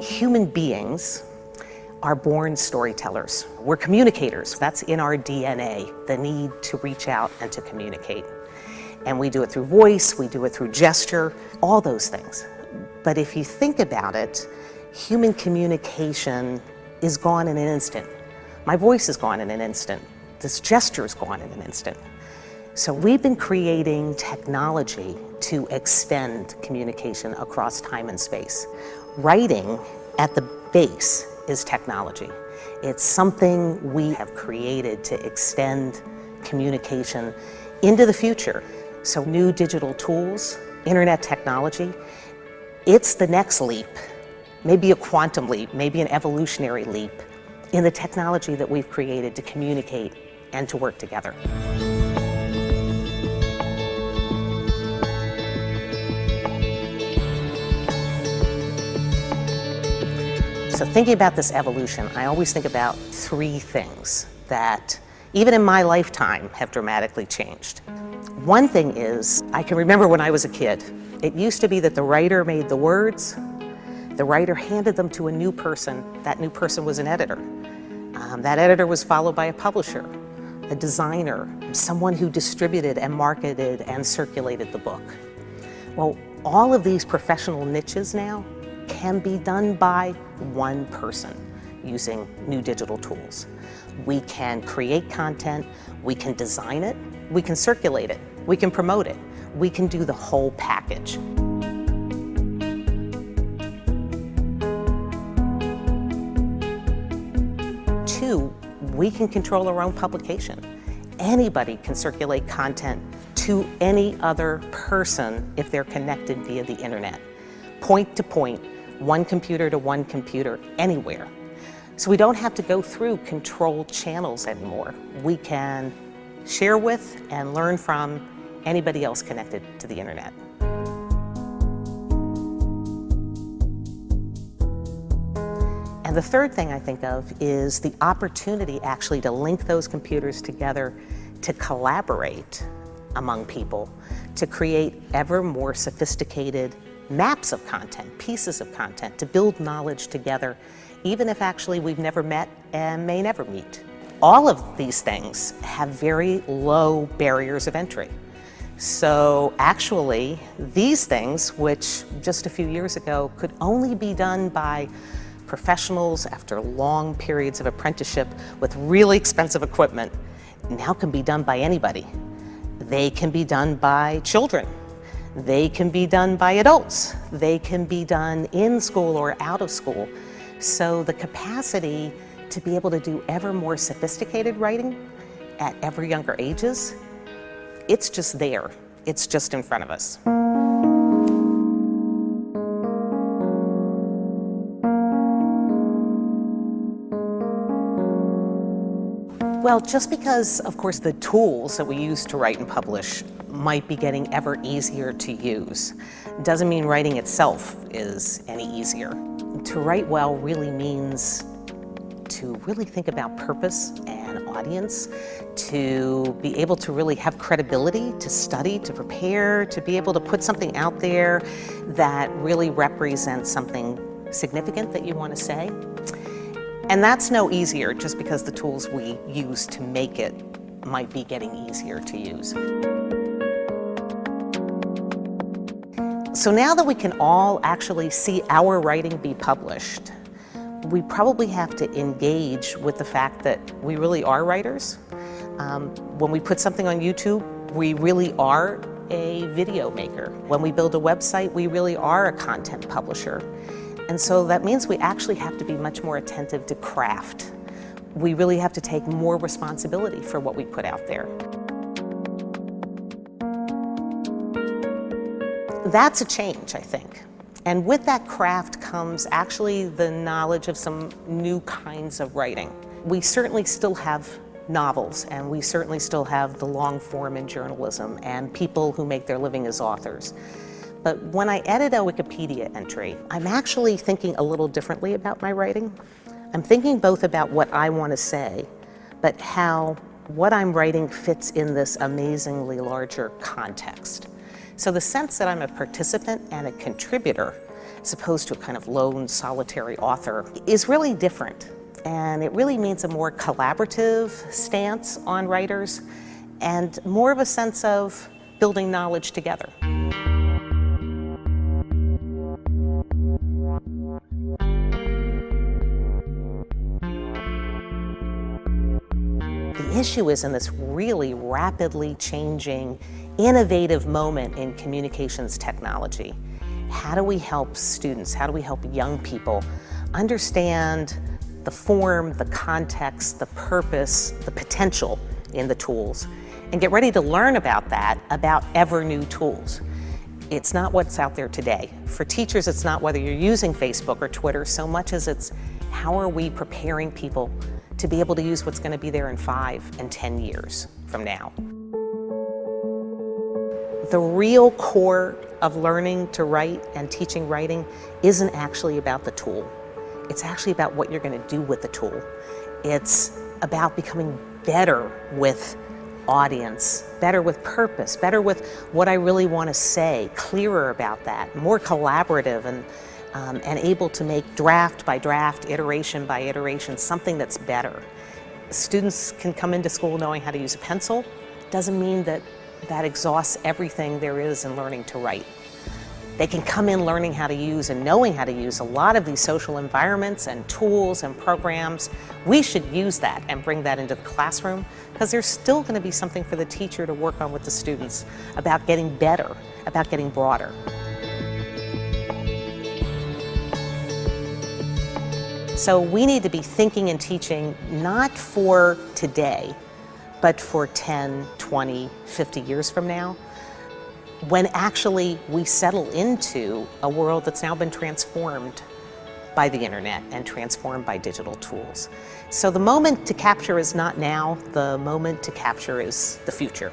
Human beings are born storytellers. We're communicators. That's in our DNA, the need to reach out and to communicate. And we do it through voice, we do it through gesture, all those things. But if you think about it, human communication is gone in an instant. My voice is gone in an instant. This gesture is gone in an instant. So we've been creating technology to extend communication across time and space. Writing at the base is technology. It's something we have created to extend communication into the future. So new digital tools, internet technology, it's the next leap, maybe a quantum leap, maybe an evolutionary leap in the technology that we've created to communicate and to work together. So thinking about this evolution, I always think about three things that, even in my lifetime, have dramatically changed. One thing is, I can remember when I was a kid, it used to be that the writer made the words, the writer handed them to a new person, that new person was an editor. Um, that editor was followed by a publisher, a designer, someone who distributed and marketed and circulated the book. Well, all of these professional niches now can be done by one person using new digital tools. We can create content, we can design it, we can circulate it, we can promote it, we can do the whole package. Two, we can control our own publication. Anybody can circulate content to any other person if they're connected via the internet, point to point, one computer to one computer, anywhere. So we don't have to go through controlled channels anymore. We can share with and learn from anybody else connected to the internet. And the third thing I think of is the opportunity actually to link those computers together to collaborate among people, to create ever more sophisticated maps of content, pieces of content, to build knowledge together, even if actually we've never met and may never meet. All of these things have very low barriers of entry. So actually, these things, which just a few years ago could only be done by professionals after long periods of apprenticeship with really expensive equipment, now can be done by anybody. They can be done by children they can be done by adults. They can be done in school or out of school. So the capacity to be able to do ever more sophisticated writing at ever younger ages, it's just there. It's just in front of us. Well, just because, of course, the tools that we use to write and publish might be getting ever easier to use. Doesn't mean writing itself is any easier. To write well really means to really think about purpose and audience, to be able to really have credibility, to study, to prepare, to be able to put something out there that really represents something significant that you want to say. And that's no easier just because the tools we use to make it might be getting easier to use. So now that we can all actually see our writing be published, we probably have to engage with the fact that we really are writers. Um, when we put something on YouTube, we really are a video maker. When we build a website, we really are a content publisher. And so that means we actually have to be much more attentive to craft. We really have to take more responsibility for what we put out there. That's a change, I think. And with that craft comes actually the knowledge of some new kinds of writing. We certainly still have novels and we certainly still have the long form in journalism and people who make their living as authors. But when I edit a Wikipedia entry, I'm actually thinking a little differently about my writing. I'm thinking both about what I want to say, but how what I'm writing fits in this amazingly larger context. So the sense that I'm a participant and a contributor as opposed to a kind of lone solitary author, is really different. And it really means a more collaborative stance on writers and more of a sense of building knowledge together. Issue is in this really rapidly changing, innovative moment in communications technology. How do we help students, how do we help young people understand the form, the context, the purpose, the potential in the tools, and get ready to learn about that, about ever new tools. It's not what's out there today. For teachers, it's not whether you're using Facebook or Twitter so much as it's how are we preparing people to be able to use what's going to be there in five and 10 years from now. The real core of learning to write and teaching writing isn't actually about the tool. It's actually about what you're going to do with the tool. It's about becoming better with audience, better with purpose, better with what I really want to say, clearer about that, more collaborative and um, and able to make draft by draft, iteration by iteration, something that's better. Students can come into school knowing how to use a pencil. Doesn't mean that that exhausts everything there is in learning to write. They can come in learning how to use and knowing how to use a lot of these social environments and tools and programs. We should use that and bring that into the classroom because there's still going to be something for the teacher to work on with the students about getting better, about getting broader. So we need to be thinking and teaching not for today, but for 10, 20, 50 years from now, when actually we settle into a world that's now been transformed by the internet and transformed by digital tools. So the moment to capture is not now, the moment to capture is the future.